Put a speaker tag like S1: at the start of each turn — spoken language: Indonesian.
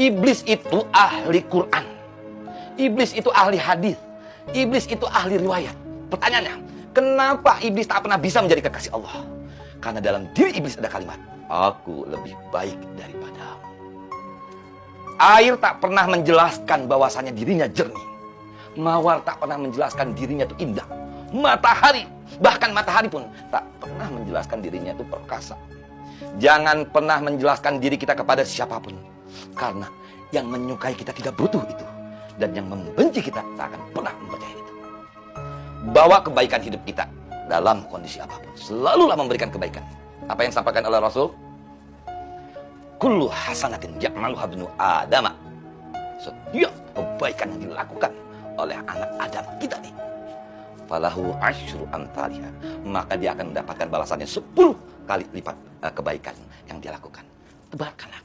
S1: Iblis itu ahli Quran. Iblis itu ahli hadis. Iblis itu ahli riwayat. Pertanyaannya, kenapa iblis tak pernah bisa menjadi kekasih Allah? Karena dalam diri iblis ada kalimat, aku lebih baik daripadamu. Air tak pernah menjelaskan bahwasannya dirinya jernih. Mawar tak pernah menjelaskan dirinya itu indah. Matahari, bahkan matahari pun tak pernah menjelaskan dirinya itu perkasa. Jangan pernah menjelaskan diri kita kepada siapa pun. Karena yang menyukai kita tidak butuh itu. Dan yang membenci kita tak akan pernah mempercayai itu. Bawa kebaikan hidup kita dalam kondisi apa pun. Selalulah memberikan kebaikan. Apa yang disampaikan oleh Rasul? Kullu hasanatin ya'maluha bnu adama. Setiap kebaikan yang dilakukan oleh anak Adam kita nih. Falahu asyru antaliha. Maka dia akan mendapatkan balasannya 10 kali lipat uh, kebaikan yang dia lakukan. Tebarkanlah.